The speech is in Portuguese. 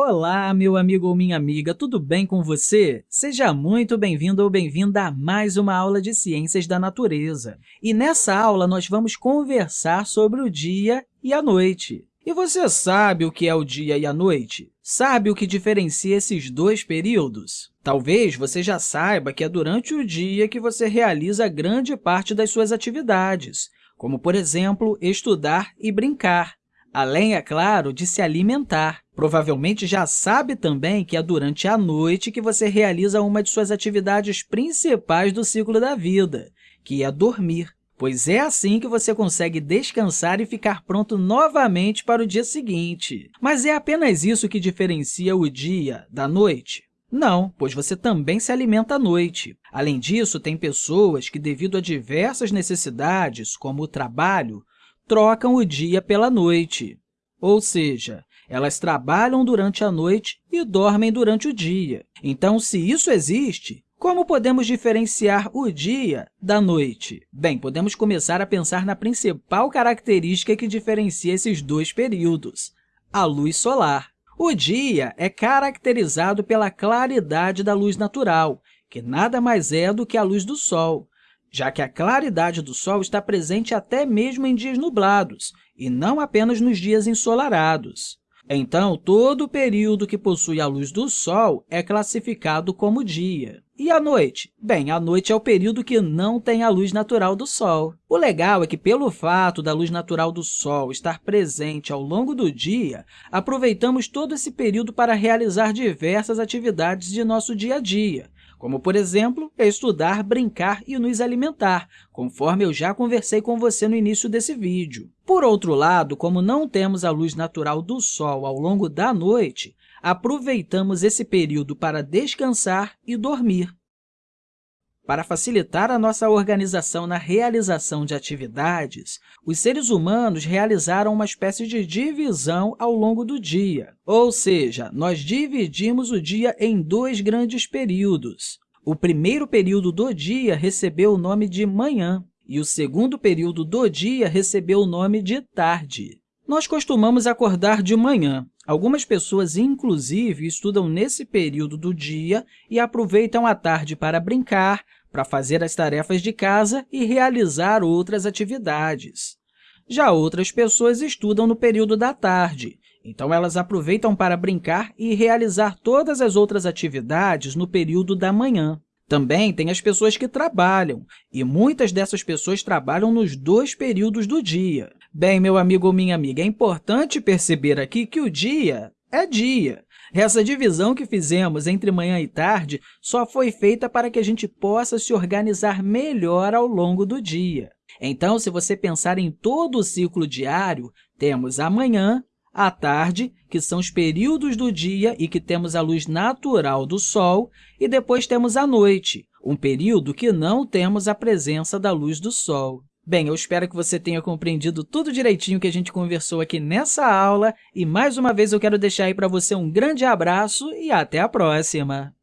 Olá, meu amigo ou minha amiga, tudo bem com você? Seja muito bem-vindo ou bem-vinda a mais uma aula de Ciências da Natureza. E nessa aula, nós vamos conversar sobre o dia e a noite. E você sabe o que é o dia e a noite? Sabe o que diferencia esses dois períodos? Talvez você já saiba que é durante o dia que você realiza grande parte das suas atividades, como, por exemplo, estudar e brincar além, é claro, de se alimentar. Provavelmente já sabe também que é durante a noite que você realiza uma de suas atividades principais do ciclo da vida, que é dormir, pois é assim que você consegue descansar e ficar pronto novamente para o dia seguinte. Mas é apenas isso que diferencia o dia da noite? Não, pois você também se alimenta à noite. Além disso, tem pessoas que, devido a diversas necessidades, como o trabalho, trocam o dia pela noite, ou seja, elas trabalham durante a noite e dormem durante o dia. Então, se isso existe, como podemos diferenciar o dia da noite? Bem, podemos começar a pensar na principal característica que diferencia esses dois períodos, a luz solar. O dia é caracterizado pela claridade da luz natural, que nada mais é do que a luz do Sol, já que a claridade do Sol está presente até mesmo em dias nublados, e não apenas nos dias ensolarados. Então, todo o período que possui a luz do Sol é classificado como dia. E a noite? Bem, a noite é o período que não tem a luz natural do Sol. O legal é que, pelo fato da luz natural do Sol estar presente ao longo do dia, aproveitamos todo esse período para realizar diversas atividades de nosso dia a dia, como, por exemplo, estudar, brincar e nos alimentar, conforme eu já conversei com você no início desse vídeo. Por outro lado, como não temos a luz natural do Sol ao longo da noite, aproveitamos esse período para descansar e dormir. Para facilitar a nossa organização na realização de atividades, os seres humanos realizaram uma espécie de divisão ao longo do dia, ou seja, nós dividimos o dia em dois grandes períodos. O primeiro período do dia recebeu o nome de manhã e o segundo período do dia recebeu o nome de tarde. Nós costumamos acordar de manhã. Algumas pessoas, inclusive, estudam nesse período do dia e aproveitam a tarde para brincar, para fazer as tarefas de casa e realizar outras atividades. Já outras pessoas estudam no período da tarde, então elas aproveitam para brincar e realizar todas as outras atividades no período da manhã. Também tem as pessoas que trabalham, e muitas dessas pessoas trabalham nos dois períodos do dia. Bem, meu amigo ou minha amiga, é importante perceber aqui que o dia é dia, essa divisão que fizemos entre manhã e tarde só foi feita para que a gente possa se organizar melhor ao longo do dia. Então, se você pensar em todo o ciclo diário, temos a manhã, a tarde, que são os períodos do dia e que temos a luz natural do Sol, e depois temos a noite, um período que não temos a presença da luz do Sol. Bem, eu espero que você tenha compreendido tudo direitinho que a gente conversou aqui nessa aula e, mais uma vez, eu quero deixar aí para você um grande abraço e até a próxima!